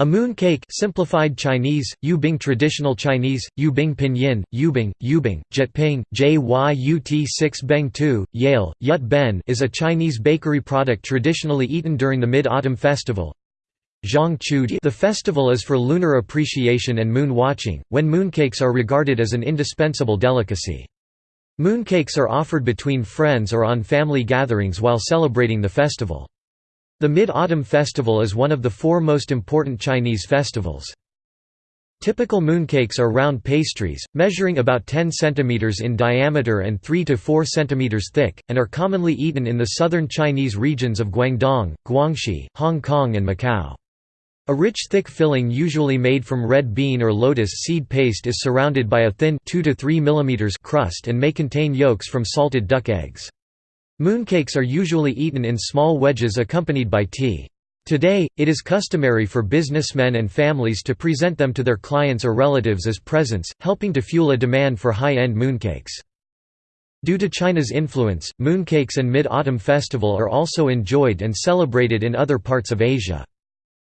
A mooncake simplified Chinese, Yubing traditional Chinese, Yubing pinyin, Yubing, Yubing, Jyutping, JYUT 6 Beng 2, Yale, Yut Ben is a Chinese bakery product traditionally eaten during the Mid-Autumn Festival. The festival is for lunar appreciation and moon watching, when mooncakes are regarded as an indispensable delicacy. Mooncakes are offered between friends or on family gatherings while celebrating the festival. The Mid-Autumn Festival is one of the four most important Chinese festivals. Typical mooncakes are round pastries, measuring about 10 cm in diameter and 3 to 4 cm thick, and are commonly eaten in the southern Chinese regions of Guangdong, Guangxi, Hong Kong and Macau. A rich thick filling usually made from red bean or lotus seed paste is surrounded by a thin 2 to 3 mm crust and may contain yolks from salted duck eggs. Mooncakes are usually eaten in small wedges accompanied by tea. Today, it is customary for businessmen and families to present them to their clients or relatives as presents, helping to fuel a demand for high-end mooncakes. Due to China's influence, mooncakes and Mid-Autumn Festival are also enjoyed and celebrated in other parts of Asia.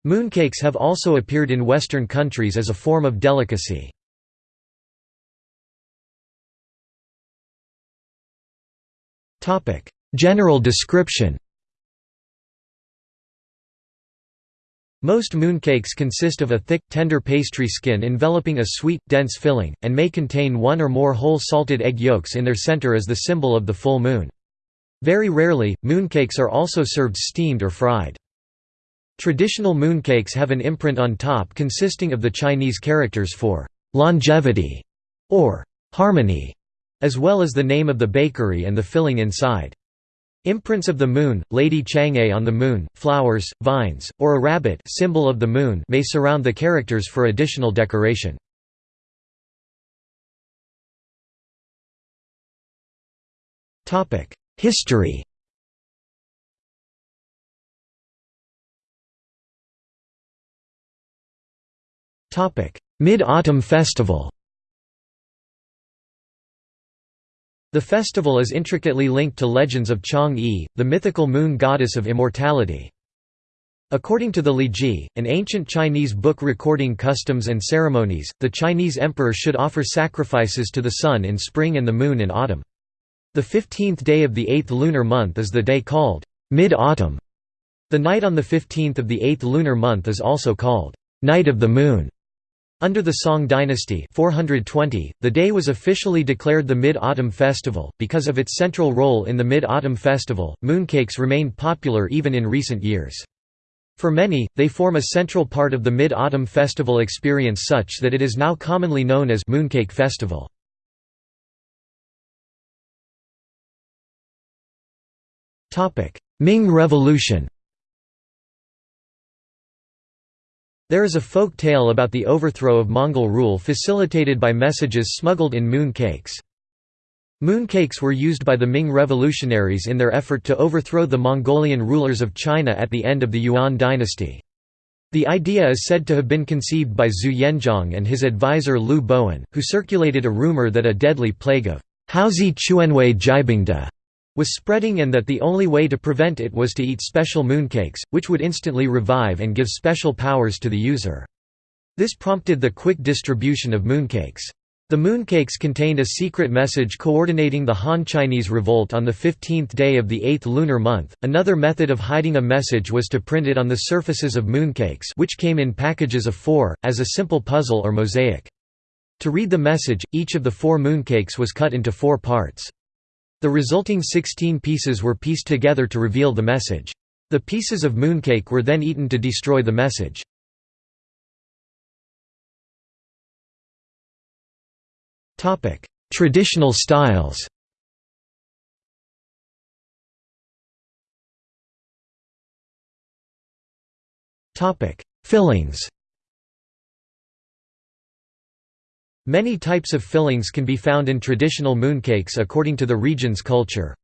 Mooncakes have also appeared in Western countries as a form of delicacy. General description Most mooncakes consist of a thick, tender pastry skin enveloping a sweet, dense filling, and may contain one or more whole salted egg yolks in their center as the symbol of the full moon. Very rarely, mooncakes are also served steamed or fried. Traditional mooncakes have an imprint on top consisting of the Chinese characters for longevity or harmony as well as the name of the bakery and the filling inside. Imprints of the moon, Lady Chang'e on the moon, flowers, vines, or a rabbit symbol of the moon may surround the characters for additional decoration. History Mid-Autumn Festival The festival is intricately linked to legends of Chang'e, the mythical moon goddess of immortality. According to the Liji, an ancient Chinese book recording customs and ceremonies, the Chinese emperor should offer sacrifices to the sun in spring and the moon in autumn. The 15th day of the eighth lunar month is the day called mid-autumn. The night on the 15th of the eighth lunar month is also called night of the moon. Under the Song dynasty 420, the day was officially declared the Mid-Autumn Festival. Because of its central role in the Mid-Autumn Festival, mooncakes remained popular even in recent years. For many, they form a central part of the Mid-Autumn Festival experience such that it is now commonly known as Mooncake Festival. Ming Revolution There is a folk tale about the overthrow of Mongol rule facilitated by messages smuggled in moon cakes. Mooncakes were used by the Ming revolutionaries in their effort to overthrow the Mongolian rulers of China at the end of the Yuan dynasty. The idea is said to have been conceived by Zhu Yuanzhang and his advisor Liu Bowen, who circulated a rumor that a deadly plague of Haozi Chuanwei Jibingda was spreading and that the only way to prevent it was to eat special mooncakes, which would instantly revive and give special powers to the user. This prompted the quick distribution of mooncakes. The mooncakes contained a secret message coordinating the Han Chinese revolt on the 15th day of the 8th lunar month. Another method of hiding a message was to print it on the surfaces of mooncakes, which came in packages of four, as a simple puzzle or mosaic. To read the message, each of the four mooncakes was cut into four parts. The resulting 16 pieces were pieced together to reveal the message. The pieces of mooncake were then eaten to destroy the message. Traditional styles Fillings Many types of fillings can be found in traditional mooncakes according to the region's culture.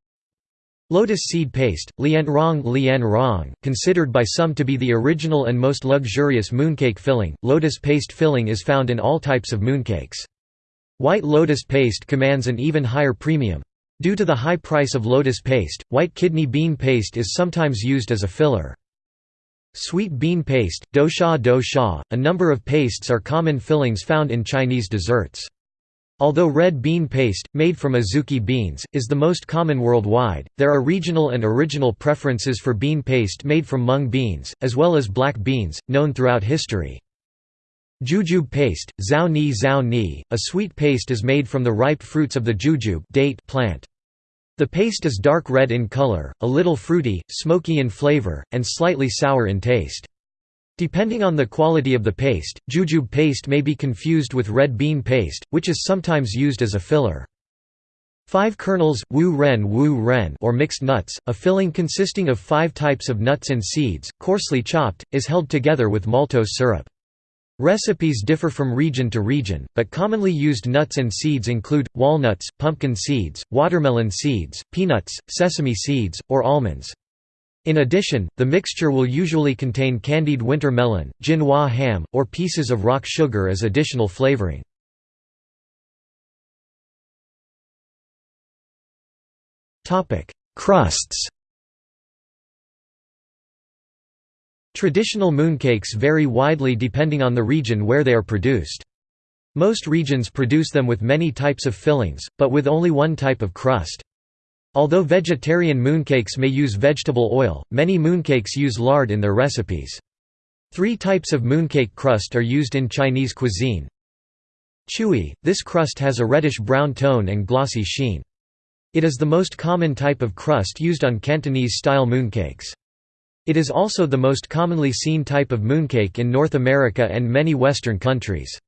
Lotus seed paste, lian rong, lian rong considered by some to be the original and most luxurious mooncake filling, lotus paste filling is found in all types of mooncakes. White lotus paste commands an even higher premium. Due to the high price of lotus paste, white kidney bean paste is sometimes used as a filler. Sweet bean paste, dou sha dou sha. A number of pastes are common fillings found in Chinese desserts. Although red bean paste, made from azuki beans, is the most common worldwide, there are regional and original preferences for bean paste made from mung beans, as well as black beans, known throughout history. Jujube paste, zhao ni zhao ni, a sweet paste is made from the ripe fruits of the jujube date plant. The paste is dark red in color, a little fruity, smoky in flavor, and slightly sour in taste. Depending on the quality of the paste, jujube paste may be confused with red bean paste, which is sometimes used as a filler. Five kernels, wu ren wu ren or mixed nuts, a filling consisting of five types of nuts and seeds, coarsely chopped, is held together with maltose syrup. Recipes differ from region to region, but commonly used nuts and seeds include, walnuts, pumpkin seeds, watermelon seeds, peanuts, sesame seeds, or almonds. In addition, the mixture will usually contain candied winter melon, jinhua ham, or pieces of rock sugar as additional flavoring. Crusts Traditional mooncakes vary widely depending on the region where they are produced. Most regions produce them with many types of fillings, but with only one type of crust. Although vegetarian mooncakes may use vegetable oil, many mooncakes use lard in their recipes. Three types of mooncake crust are used in Chinese cuisine. Chewy, this crust has a reddish-brown tone and glossy sheen. It is the most common type of crust used on Cantonese-style mooncakes. It is also the most commonly seen type of mooncake in North America and many Western countries.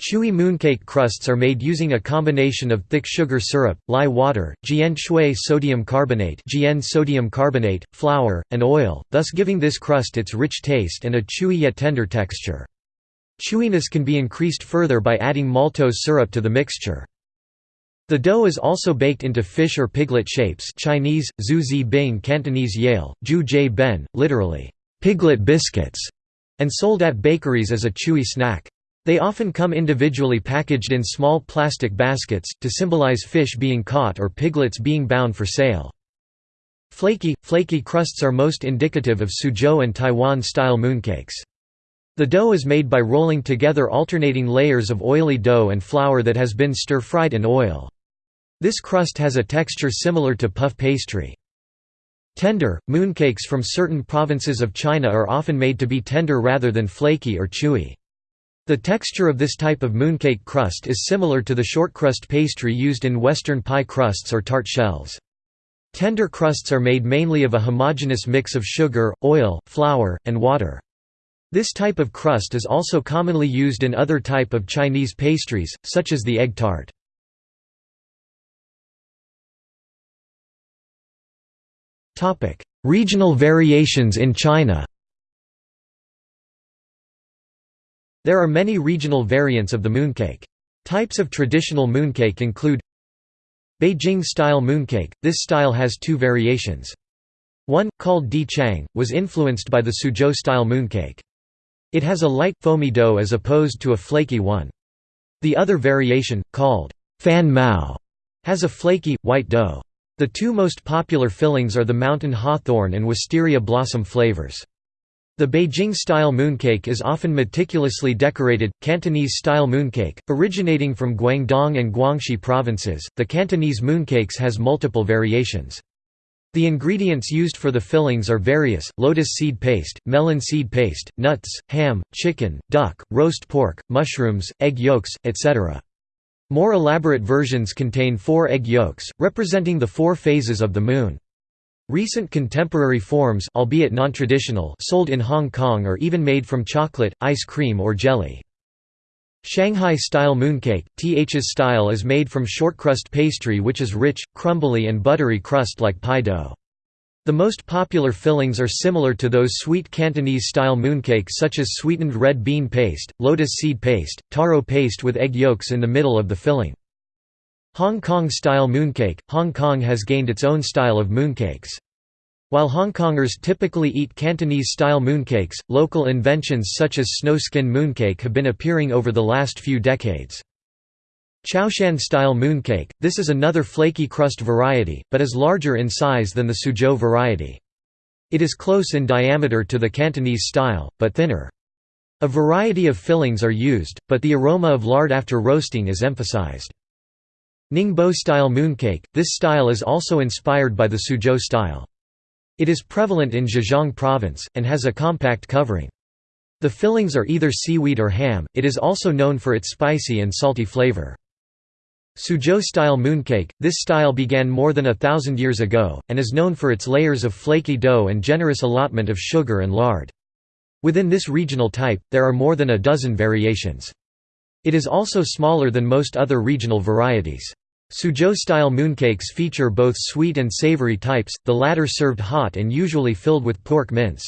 Chewy mooncake crusts are made using a combination of thick sugar syrup, lye water, jian shui sodium carbonate, jian sodium carbonate, flour, and oil, thus giving this crust its rich taste and a chewy yet tender texture. Chewiness can be increased further by adding maltose syrup to the mixture. The dough is also baked into fish or piglet shapes Chinese, zhu zi bing Cantonese yale, zhu jie ben, literally, piglet biscuits, and sold at bakeries as a chewy snack. They often come individually packaged in small plastic baskets, to symbolize fish being caught or piglets being bound for sale. Flaky, flaky crusts are most indicative of Suzhou and Taiwan-style mooncakes. The dough is made by rolling together alternating layers of oily dough and flour that has been stir-fried in oil. This crust has a texture similar to puff pastry. Tender, mooncakes from certain provinces of China are often made to be tender rather than flaky or chewy. The texture of this type of mooncake crust is similar to the shortcrust pastry used in Western pie crusts or tart shells. Tender crusts are made mainly of a homogeneous mix of sugar, oil, flour, and water. This type of crust is also commonly used in other type of Chinese pastries, such as the egg tart. Regional variations in China There are many regional variants of the mooncake. Types of traditional mooncake include Beijing-style mooncake, this style has two variations. One, called Di Chang, was influenced by the Suzhou-style mooncake. It has a light, foamy dough as opposed to a flaky one. The other variation, called Fan Mao, has a flaky, white dough. The two most popular fillings are the mountain hawthorn and wisteria blossom flavors. The Beijing-style mooncake is often meticulously decorated. Cantonese-style mooncake, originating from Guangdong and Guangxi provinces, the Cantonese mooncakes has multiple variations. The ingredients used for the fillings are various, lotus seed paste, melon seed paste, nuts, ham, chicken, duck, roast pork, mushrooms, egg yolks, etc. More elaborate versions contain four egg yolks, representing the four phases of the moon. Recent contemporary forms albeit non-traditional sold in Hong Kong are even made from chocolate, ice cream or jelly. Shanghai-style mooncake – Th's style is made from shortcrust pastry which is rich, crumbly and buttery crust like pie dough. The most popular fillings are similar to those sweet Cantonese-style mooncakes such as sweetened red bean paste, lotus seed paste, taro paste with egg yolks in the middle of the filling. Hong Kong-style mooncake – Hong Kong has gained its own style of mooncakes. While Hong Kongers typically eat Cantonese-style mooncakes, local inventions such as snow skin mooncake have been appearing over the last few decades. Chaoshan-style mooncake – This is another flaky crust variety, but is larger in size than the Suzhou variety. It is close in diameter to the Cantonese style, but thinner. A variety of fillings are used, but the aroma of lard after roasting is emphasized. Ningbo style mooncake – This style is also inspired by the Suzhou style. It is prevalent in Zhejiang province, and has a compact covering. The fillings are either seaweed or ham, it is also known for its spicy and salty flavor. Suzhou-style mooncake – This style began more than a thousand years ago, and is known for its layers of flaky dough and generous allotment of sugar and lard. Within this regional type, there are more than a dozen variations. It is also smaller than most other regional varieties. Suzhou-style mooncakes feature both sweet and savory types, the latter served hot and usually filled with pork mince.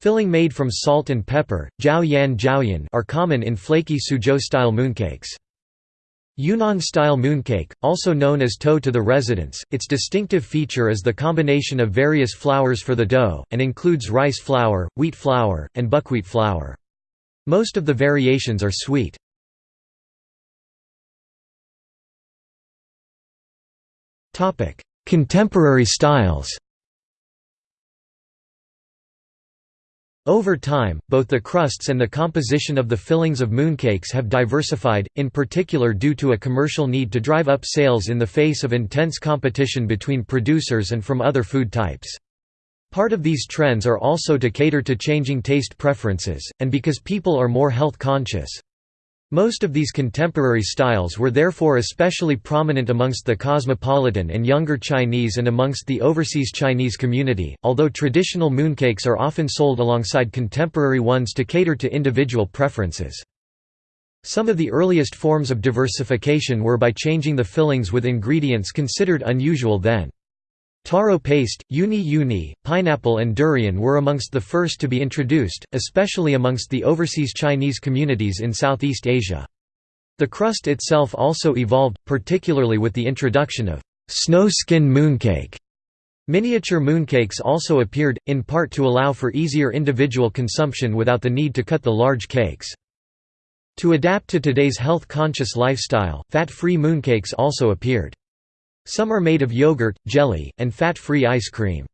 Filling made from salt and pepper, jiao yan jiaoyan are common in flaky Suzhou-style mooncakes. Yunnan-style mooncake, also known as toe to the residents, its distinctive feature is the combination of various flours for the dough, and includes rice flour, wheat flour, and buckwheat flour. Most of the variations are sweet. Contemporary styles Over time, both the crusts and the composition of the fillings of mooncakes have diversified, in particular due to a commercial need to drive up sales in the face of intense competition between producers and from other food types. Part of these trends are also to cater to changing taste preferences, and because people are more health conscious. Most of these contemporary styles were therefore especially prominent amongst the cosmopolitan and younger Chinese and amongst the overseas Chinese community, although traditional mooncakes are often sold alongside contemporary ones to cater to individual preferences. Some of the earliest forms of diversification were by changing the fillings with ingredients considered unusual then. Taro paste, uni uni, pineapple and durian were amongst the first to be introduced, especially amongst the overseas Chinese communities in Southeast Asia. The crust itself also evolved, particularly with the introduction of snow skin mooncake. Miniature mooncakes also appeared, in part to allow for easier individual consumption without the need to cut the large cakes. To adapt to today's health-conscious lifestyle, fat-free mooncakes also appeared. Some are made of yogurt, jelly, and fat-free ice cream.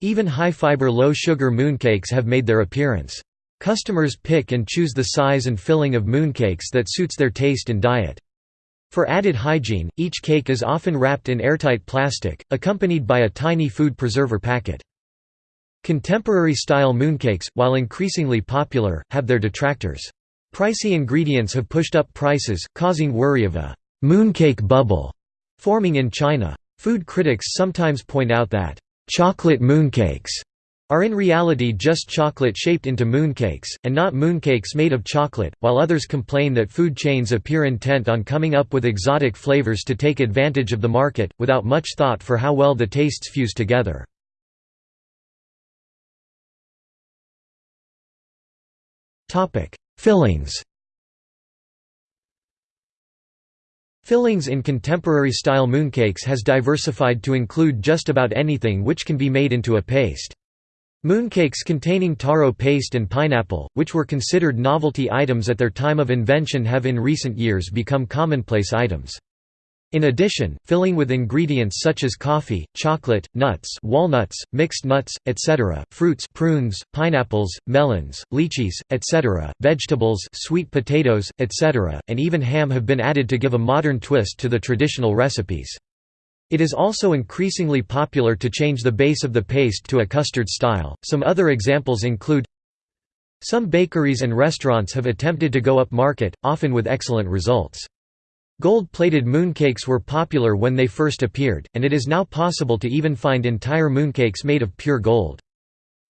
Even high-fiber low-sugar mooncakes have made their appearance. Customers pick and choose the size and filling of mooncakes that suits their taste and diet. For added hygiene, each cake is often wrapped in airtight plastic, accompanied by a tiny food preserver packet. Contemporary-style mooncakes, while increasingly popular, have their detractors. Pricey ingredients have pushed up prices, causing worry of a «mooncake bubble» Forming in China. Food critics sometimes point out that, "...chocolate mooncakes." are in reality just chocolate shaped into mooncakes, and not mooncakes made of chocolate, while others complain that food chains appear intent on coming up with exotic flavors to take advantage of the market, without much thought for how well the tastes fuse together. Fillings Fillings in contemporary-style mooncakes has diversified to include just about anything which can be made into a paste. Mooncakes containing taro paste and pineapple, which were considered novelty items at their time of invention have in recent years become commonplace items. In addition, filling with ingredients such as coffee, chocolate, nuts walnuts, mixed nuts, etc., fruits prunes, pineapples, melons, lychees, etc., vegetables sweet potatoes, etc., and even ham have been added to give a modern twist to the traditional recipes. It is also increasingly popular to change the base of the paste to a custard style. Some other examples include Some bakeries and restaurants have attempted to go up market, often with excellent results. Gold-plated mooncakes were popular when they first appeared, and it is now possible to even find entire mooncakes made of pure gold.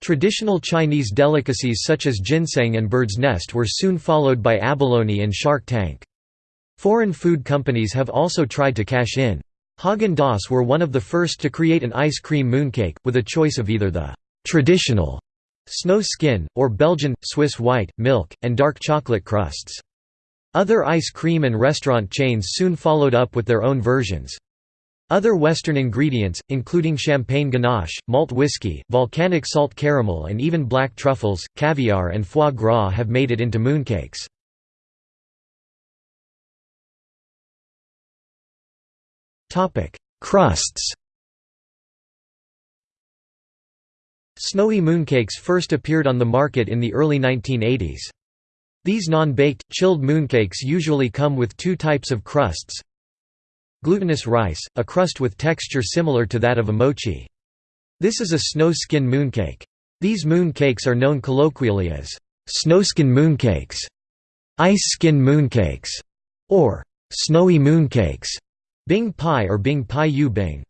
Traditional Chinese delicacies such as ginseng and bird's nest were soon followed by abalone and shark tank. Foreign food companies have also tried to cash in. Haagen-Dazs were one of the first to create an ice cream mooncake, with a choice of either the «traditional» snow skin, or Belgian, Swiss white, milk, and dark chocolate crusts. Other ice cream and restaurant chains soon followed up with their own versions. Other Western ingredients, including champagne ganache, malt whiskey, volcanic salt caramel and even black truffles, caviar and foie gras have made it into mooncakes. Crusts Snowy mooncakes first appeared on the market in the early 1980s. These non-baked, chilled mooncakes usually come with two types of crusts. Glutinous rice, a crust with texture similar to that of a mochi. This is a snow skin mooncake. These mooncakes are known colloquially as snowskin mooncakes, ice skin mooncakes, or snowy mooncakes, bing pie or bing pie yu bing.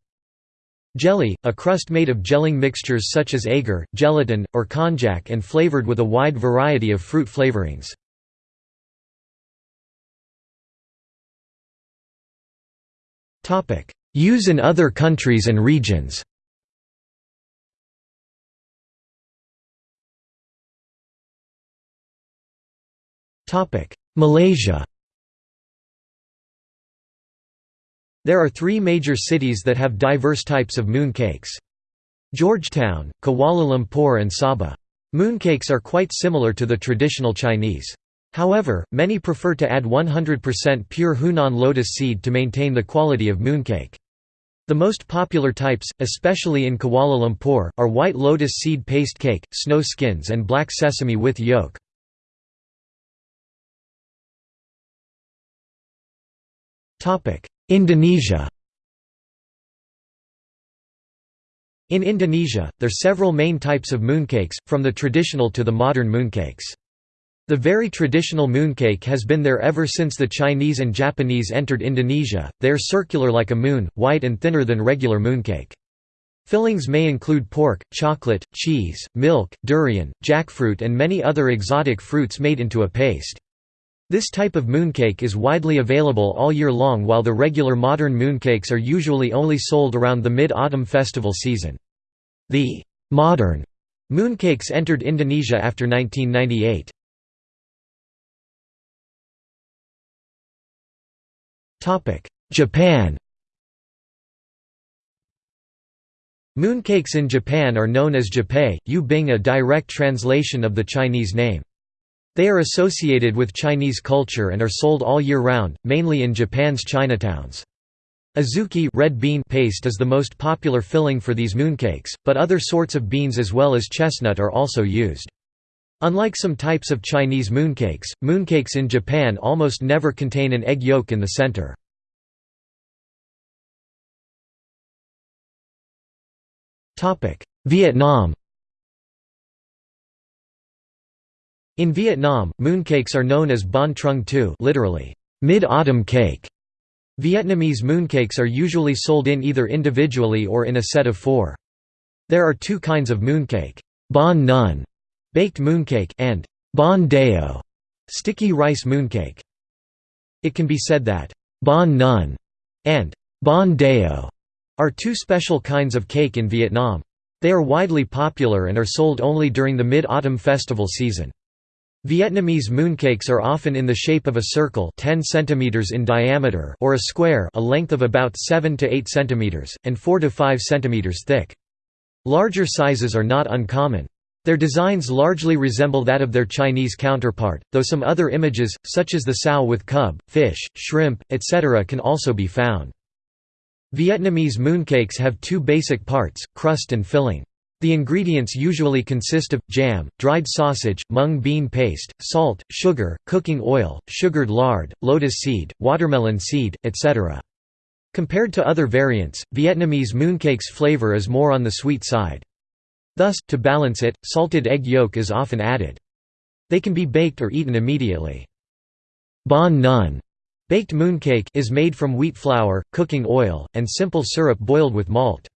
Jelly, a crust made of gelling mixtures such as agar, gelatin, or konjac and flavored with a wide variety of fruit flavorings. Use in other countries and regions Malaysia There are three major cities that have diverse types of mooncakes. Georgetown, Kuala Lumpur and Sabah. Mooncakes are quite similar to the traditional Chinese. However, many prefer to add 100% pure Hunan lotus seed to maintain the quality of mooncake. The most popular types, especially in Kuala Lumpur, are white lotus seed paste cake, snow skins and black sesame with yolk. Indonesia In Indonesia, there are several main types of mooncakes, from the traditional to the modern mooncakes. The very traditional mooncake has been there ever since the Chinese and Japanese entered Indonesia, they are circular like a moon, white and thinner than regular mooncake. Fillings may include pork, chocolate, cheese, milk, durian, jackfruit and many other exotic fruits made into a paste. This type of mooncake is widely available all year long while the regular modern mooncakes are usually only sold around the mid-autumn festival season. The «modern» mooncakes entered Indonesia after 1998. Japan Mooncakes in Japan are known as jippei, yu bing a direct translation of the Chinese name. They are associated with Chinese culture and are sold all year round, mainly in Japan's Chinatowns. Azuki red bean paste is the most popular filling for these mooncakes, but other sorts of beans as well as chestnut are also used. Unlike some types of Chinese mooncakes, mooncakes in Japan almost never contain an egg yolk in the center. Vietnam In Vietnam, mooncakes are known as Bon Trung Tu literally, mid-autumn cake. Vietnamese mooncakes are usually sold in either individually or in a set of four. There are two kinds of mooncake, bon nun, baked mooncake, and bon dao, sticky rice mooncake. It can be said that bon nun and bon dao are two special kinds of cake in Vietnam. They are widely popular and are sold only during the mid-autumn festival season. Vietnamese mooncakes are often in the shape of a circle 10 cm in diameter or a square a length of about 7 to 8 cm, and 4 to 5 cm thick. Larger sizes are not uncommon. Their designs largely resemble that of their Chinese counterpart, though some other images, such as the sow with cub, fish, shrimp, etc. can also be found. Vietnamese mooncakes have two basic parts, crust and filling. The ingredients usually consist of, jam, dried sausage, mung bean paste, salt, sugar, cooking oil, sugared lard, lotus seed, watermelon seed, etc. Compared to other variants, Vietnamese mooncake's flavor is more on the sweet side. Thus, to balance it, salted egg yolk is often added. They can be baked or eaten immediately. Bon nun baked mooncake is made from wheat flour, cooking oil, and simple syrup boiled with malt.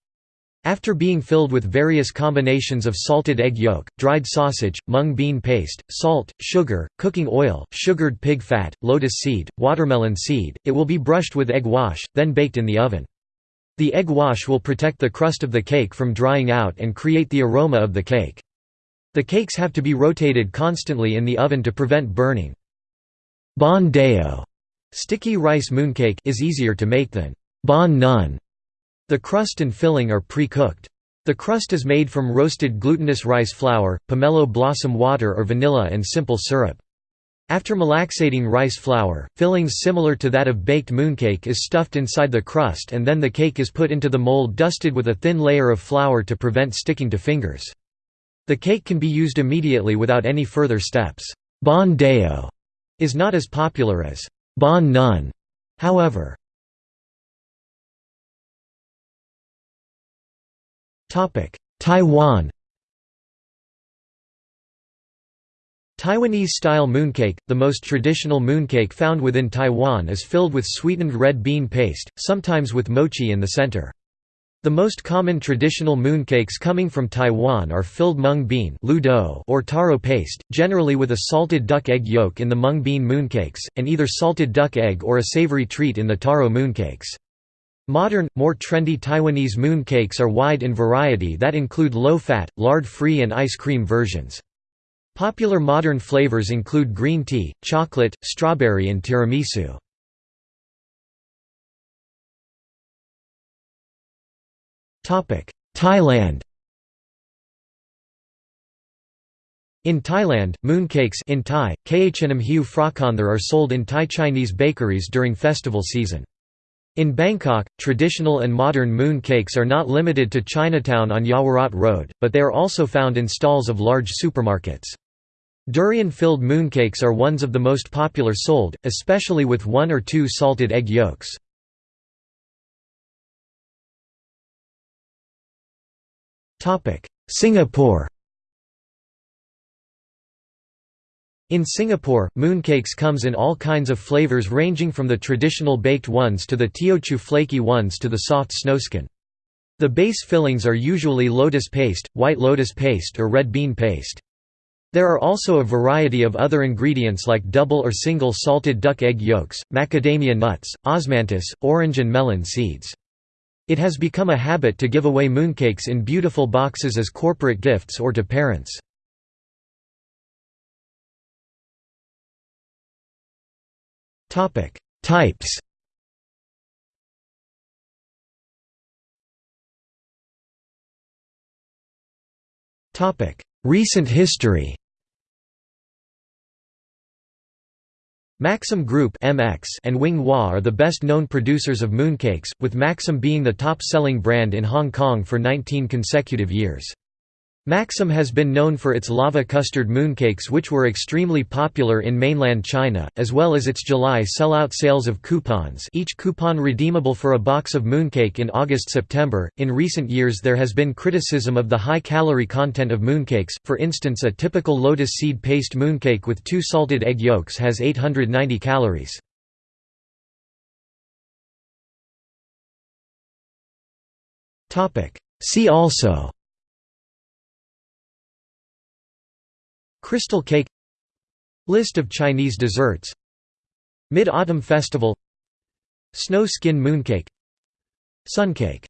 After being filled with various combinations of salted egg yolk, dried sausage, mung bean paste, salt, sugar, cooking oil, sugared pig fat, lotus seed, watermelon seed, it will be brushed with egg wash, then baked in the oven. The egg wash will protect the crust of the cake from drying out and create the aroma of the cake. The cakes have to be rotated constantly in the oven to prevent burning. Bon dao sticky rice mooncake is easier to make than bon nun the crust and filling are pre-cooked. The crust is made from roasted glutinous rice flour, pomelo blossom water or vanilla and simple syrup. After malaxating rice flour, fillings similar to that of baked mooncake is stuffed inside the crust and then the cake is put into the mold dusted with a thin layer of flour to prevent sticking to fingers. The cake can be used immediately without any further steps. Bon deo is not as popular as bon nun, however. Taiwan Taiwanese-style mooncake, the most traditional mooncake found within Taiwan is filled with sweetened red bean paste, sometimes with mochi in the center. The most common traditional mooncakes coming from Taiwan are filled mung bean or taro paste, generally with a salted duck egg yolk in the mung bean mooncakes, and either salted duck egg or a savory treat in the taro mooncakes. Modern, more trendy Taiwanese mooncakes are wide in variety that include low-fat, lard-free and ice cream versions. Popular modern flavors include green tea, chocolate, strawberry and tiramisu. Thailand In Thailand, mooncakes in Thai, khnam hiu phrakonthar are sold in Thai Chinese bakeries during festival season. In Bangkok, traditional and modern mooncakes are not limited to Chinatown on Yaowarat Road, but they are also found in stalls of large supermarkets. Durian-filled mooncakes are ones of the most popular sold, especially with one or two salted egg yolks. Singapore In Singapore, mooncakes comes in all kinds of flavors ranging from the traditional baked ones to the Teochew flaky ones to the soft snowskin. The base fillings are usually lotus paste, white lotus paste or red bean paste. There are also a variety of other ingredients like double or single salted duck egg yolks, macadamia nuts, osmanthus, orange and melon seeds. It has become a habit to give away mooncakes in beautiful boxes as corporate gifts or to parents. Types Recent history Maxim Group (MX) and Wing Wah are the best-known producers of mooncakes, with Maxim being the top-selling brand in Hong Kong for 19 consecutive years. Maxim has been known for its lava custard mooncakes which were extremely popular in mainland China, as well as its July sellout sales of coupons each coupon redeemable for a box of mooncake in August-September. In recent years there has been criticism of the high calorie content of mooncakes, for instance a typical lotus seed paste mooncake with two salted egg yolks has 890 calories. See also Crystal cake List of Chinese desserts Mid-Autumn Festival Snow Skin Mooncake Suncake